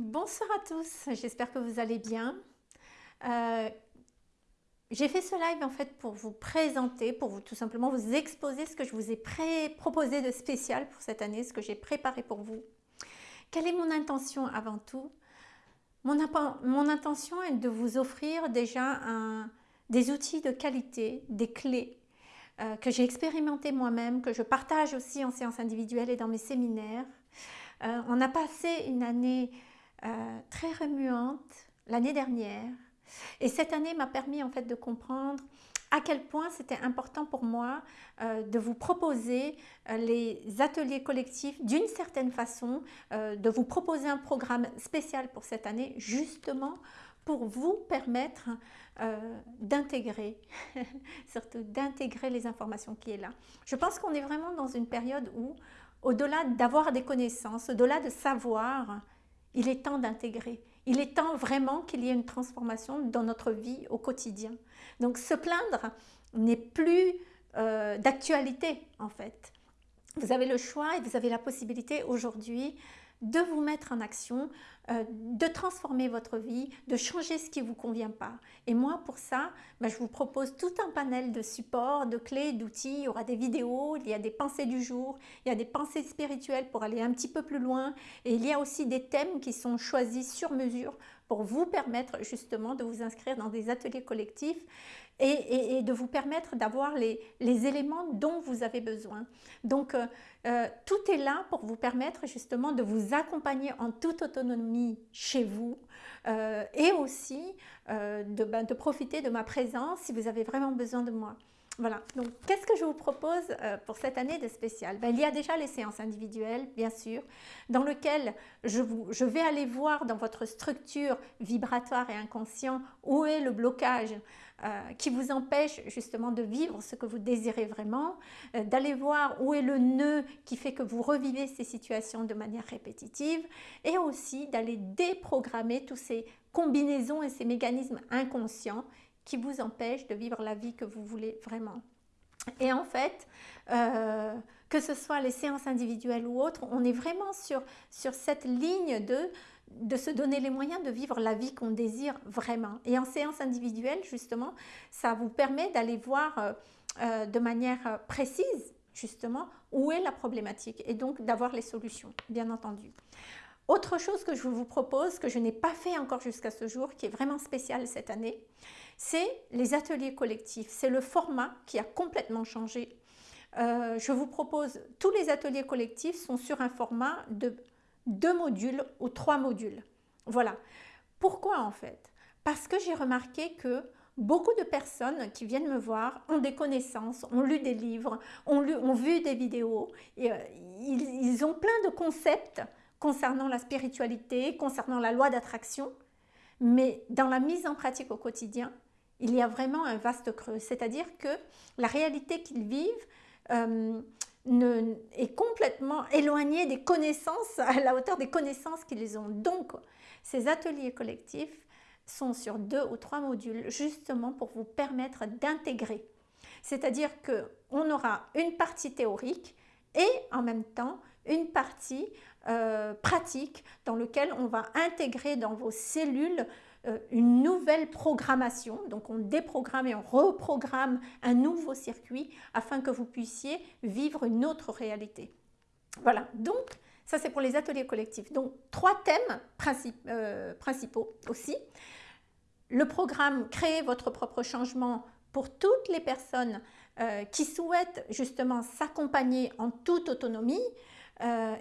Bonsoir à tous, j'espère que vous allez bien. Euh, j'ai fait ce live en fait pour vous présenter, pour vous tout simplement vous exposer ce que je vous ai proposé de spécial pour cette année, ce que j'ai préparé pour vous. Quelle est mon intention avant tout? Mon, intention est de vous offrir déjà des outils de qualité, des clés euh, que j'ai expérimenté moi-même, que je partage aussi en séance individuelle et dans mes séminaires. Euh, on a passé une année euh, très remuante l'année dernière et cette année m'a permis en fait de comprendre à quel point c'était important pour moi de vous proposer les ateliers collectifs d'une certaine façon, de vous proposer un programme spécial pour cette année justement pour vous permettre euh, d'intégrer, surtout d'intégrer les informations qui est là. Je pense qu'on est vraiment dans une période où, au-delà d'avoir des connaissances, au-delà de savoir, il est temps d'intégrer. Il est temps vraiment qu'il y ait une transformation dans notre vie au quotidien. Donc se plaindre n'est plus euh, d'actualité en fait. Vous avez le choix et vous avez la possibilité aujourd'hui de vous mettre en action, euh, de transformer votre vie, de changer ce qui ne vous convient pas. Et moi, pour ça, ben, je vous propose tout un panel de supports, de clés, d'outils. Il y aura des vidéos, il y a des pensées du jour, il y a des pensées spirituelles pour aller un petit peu plus loin. Et il y a aussi des thèmes qui sont choisis sur mesure pour vous permettre justement de vous inscrire dans des ateliers collectifs et, de vous permettre d'avoir les, éléments dont vous avez besoin. Donc, euh, euh, tout est là pour vous permettre justement de vous accompagner en toute autonomie chez vous euh, et aussi ben, de profiter de ma présence si vous avez vraiment besoin de moi. Voilà, donc qu'est-ce que je vous propose pour cette année de spécial? Ben, Il y a déjà les séances individuelles, bien sûr, dans lesquelles je vais aller voir dans votre structure vibratoire et inconscient où est le blocage euh, qui vous empêche justement de vivre ce que vous désirez vraiment, euh, d'aller voir où est le nœud qui fait que vous revivez ces situations de manière répétitive et aussi d'aller déprogrammer tous ces combinaisons et ces mécanismes inconscients qui vous empêchent de vivre la vie que vous voulez vraiment. Et en fait, euh, que ce soit les séances individuelles ou autres, on est vraiment sur, sur cette ligne de de se donner les moyens de vivre la vie qu'on désire vraiment. Et en séance individuelle, justement, ça vous permet d'aller voir euh, euh, de manière précise, justement, où est la problématique et donc d'avoir les solutions, bien entendu. Autre chose que je vous propose, que je n'ai pas fait encore jusqu'à ce jour, qui est vraiment spécial cette année, c'est les ateliers collectifs. C'est le format qui a complètement changé. je vous propose, tous les ateliers collectifs sont sur un format de deux modules ou trois modules. Voilà. Pourquoi en fait? Parce que j'ai remarqué que beaucoup de personnes qui viennent me voir ont des connaissances, ont lu des livres, ont, vu des vidéos, et, euh, ils, ont plein de concepts concernant la spiritualité, concernant la loi d'attraction, mais dans la mise en pratique au quotidien, il y a vraiment un vaste creux. C'est-à-dire que la réalité qu'ils vivent, euh, est complètement éloigné des connaissances, à la hauteur des connaissances qu'ils ont. Donc, ces ateliers collectifs sont sur deux ou trois modules justement pour vous permettre d'intégrer. C'est-à-dire qu'on aura une partie théorique et en même temps une partie euh, pratique dans laquelle on va intégrer dans vos cellules une nouvelle programmation. Donc on déprogramme et on reprogramme un nouveau circuit afin que vous puissiez vivre une autre réalité. Voilà, donc ça c'est pour les ateliers collectifs. Donc trois thèmes euh, principaux aussi. Le programme Créer votre propre changement pour toutes les personnes euh, qui souhaitent justement s'accompagner en toute autonomie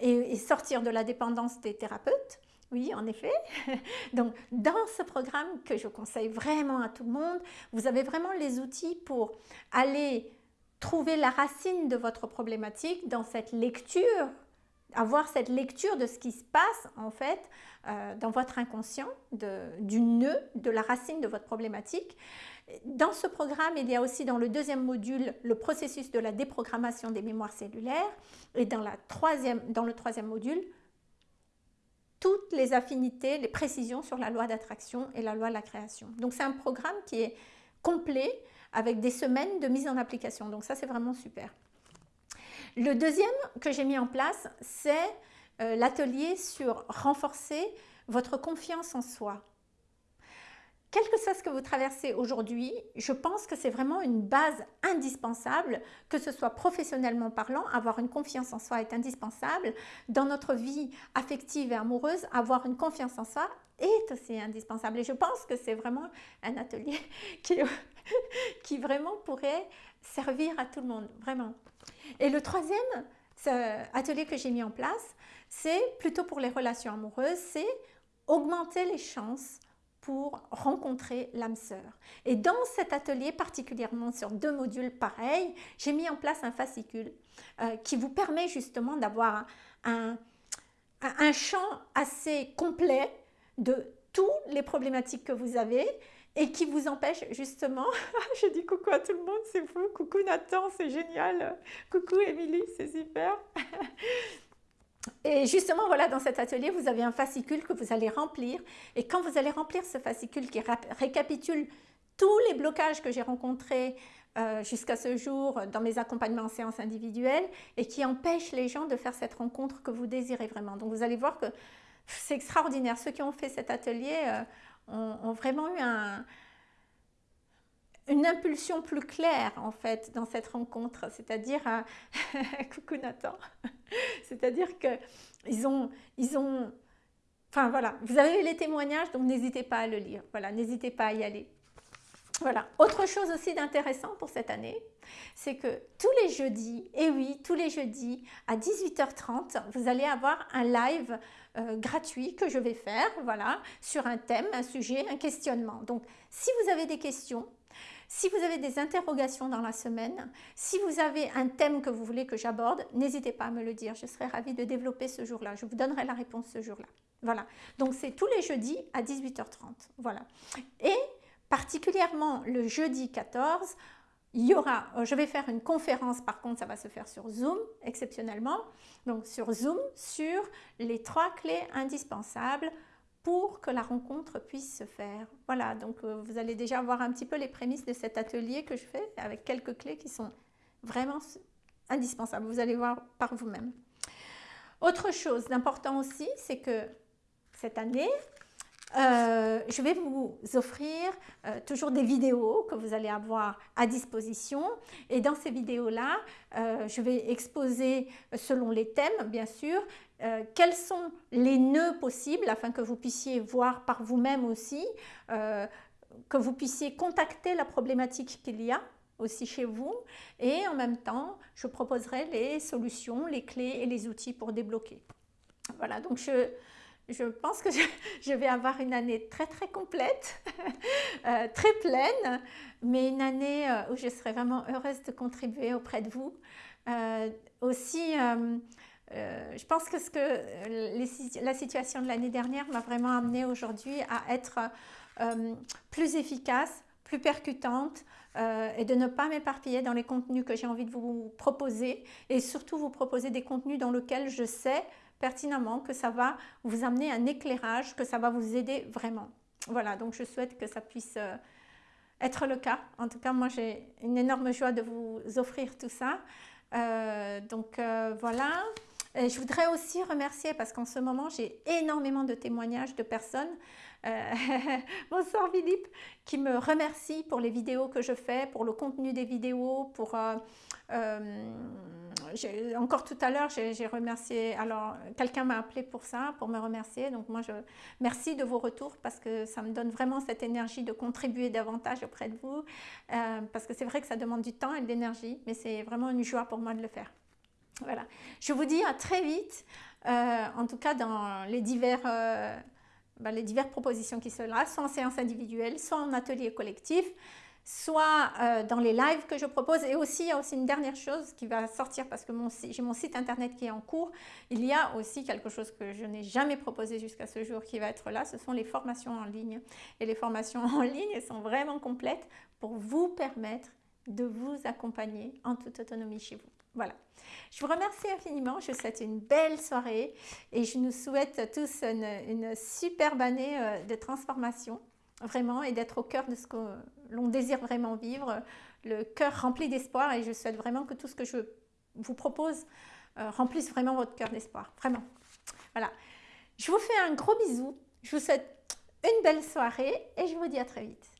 et, sortir de la dépendance des thérapeutes. Oui, en effet. Donc, dans ce programme que je conseille vraiment à tout le monde, vous avez vraiment les outils pour aller trouver la racine de votre problématique dans cette lecture, avoir cette lecture de ce qui se passe en fait euh, dans votre inconscient, du nœud, de la racine de votre problématique. Dans ce programme, il y a aussi dans le deuxième module le processus de la déprogrammation des mémoires cellulaires et dans, la troisième, dans le troisième module, toutes les affinités, les précisions sur la loi d'attraction et la loi de la création. Donc c'est un programme qui est complet avec des semaines de mise en application. Donc ça c'est vraiment super. Le deuxième que j'ai mis en place, c'est euh, l'atelier sur renforcer votre confiance en soi. Quel que soit ce que vous traversez aujourd'hui, je pense que c'est vraiment une base indispensable, que ce soit professionnellement parlant, avoir une confiance en soi est indispensable. Dans notre vie affective et amoureuse, avoir une confiance en soi est aussi indispensable. Et je pense que c'est vraiment un atelier qui, qui vraiment pourrait servir à tout le monde, vraiment. Et le troisième atelier que j'ai mis en place, c'est plutôt pour les relations amoureuses, c'est augmenter les chances rencontrer l'âme sœur. Et dans cet atelier, particulièrement sur deux modules pareils, j'ai mis en place un fascicule euh, qui vous permet justement d'avoir un, un, champ assez complet de toutes les problématiques que vous avez et qui vous empêche justement, je dis coucou à tout le monde, c'est fou, coucou Nathan, c'est génial, coucou Émilie, c'est super. Et justement, voilà, dans cet atelier, vous avez un fascicule que vous allez remplir. Et quand vous allez remplir ce fascicule qui récapitule tous les blocages que j'ai rencontrés euh, jusqu'à ce jour dans mes accompagnements en séance individuelle et qui empêchent les gens de faire cette rencontre que vous désirez vraiment. Donc, vous allez voir que c'est extraordinaire. Ceux qui ont fait cet atelier euh, ont, vraiment eu un, une impulsion plus claire en fait dans cette rencontre, c'est-à-dire, euh, coucou Nathan, c'est-à-dire qu'ils ont, ils ont, enfin voilà, vous avez les témoignages, donc n'hésitez pas à le lire, voilà, n'hésitez pas à y aller. Voilà, autre chose aussi d'intéressant pour cette année, c'est que tous les jeudis, et oui, tous les jeudis à 18h30, vous allez avoir un live euh, gratuit que je vais faire, voilà, sur un thème, un sujet, un questionnement. Donc, si vous avez des questions, si vous avez des interrogations dans la semaine, si vous avez un thème que vous voulez que j'aborde, n'hésitez pas à me le dire. Je serai ravie de développer ce jour-là. Je vous donnerai la réponse ce jour-là. Voilà. Donc, c'est tous les jeudis à 18h30. Voilà. Et particulièrement le jeudi 14, il y aura, euh, je vais faire une conférence, par contre, ça va se faire sur Zoom, exceptionnellement. Donc, sur Zoom, sur les trois clés indispensables pour que la rencontre puisse se faire. Voilà, donc euh, vous allez déjà voir un petit peu les prémices de cet atelier que je fais avec quelques clés qui sont vraiment indispensables. Vous allez voir par vous-même. Autre chose d'important aussi, c'est que cette année, euh, je vais vous offrir euh, toujours des vidéos que vous allez avoir à disposition. Et dans ces vidéos-là, je vais exposer, selon les thèmes, bien sûr, euh, quels sont les nœuds possibles afin que vous puissiez voir par vous-même aussi, euh, que vous puissiez contacter la problématique qu'il y a aussi chez vous et en même temps je proposerai les solutions, les clés et les outils pour débloquer. Voilà donc je, je pense que je, vais avoir une année très très complète, euh, très pleine, mais une année où je serai vraiment heureuse de contribuer auprès de vous. aussi euh, je pense que, ce que la situation de l'année dernière m'a vraiment amené aujourd'hui à être euh, plus efficace, plus percutante euh, et de ne pas m'éparpiller dans les contenus que j'ai envie de vous proposer et surtout vous proposer des contenus dans lesquels je sais pertinemment que ça va vous amener un éclairage, que ça va vous aider vraiment. Voilà, donc je souhaite que ça puisse être le cas. En tout cas, moi j'ai une énorme joie de vous offrir tout ça. donc voilà je voudrais aussi remercier, parce qu'en ce moment, j'ai énormément de témoignages de personnes, euh, bonsoir Philippe, qui me remercient pour les vidéos que je fais, pour le contenu des vidéos, pour... Euh, euh, encore tout à l'heure, j'ai remercié, alors quelqu'un m'a appelé pour ça, pour me remercier, donc moi je merci de vos retours parce que ça me donne vraiment cette énergie de contribuer davantage auprès de vous, parce que c'est vrai que ça demande du temps et de l'énergie, mais c'est vraiment une joie pour moi de le faire. Voilà. Je vous dis à très vite, en tout cas dans les, divers, ben, les diverses propositions qui sont là, soit en séance individuelle, soit en atelier collectif, soit euh, dans les lives que je propose. Et aussi, il y a aussi une dernière chose qui va sortir parce que j'ai mon site internet qui est en cours. Il y a aussi quelque chose que je n'ai jamais proposé jusqu'à ce jour qui va être là. Ce sont les formations en ligne. Et les formations en ligne sont vraiment complètes pour vous permettre de vous accompagner en toute autonomie chez vous. Voilà. Je vous remercie infiniment. Je vous souhaite une belle soirée et je nous souhaite tous une, superbe année euh, de transformation, vraiment, et d'être au cœur de ce que l'on désire vraiment vivre, le cœur rempli d'espoir. Et je souhaite vraiment que tout ce que je vous propose euh, remplisse vraiment votre cœur d'espoir. Vraiment. Voilà. Je vous fais un gros bisou Je vous souhaite une belle soirée et je vous dis à très vite.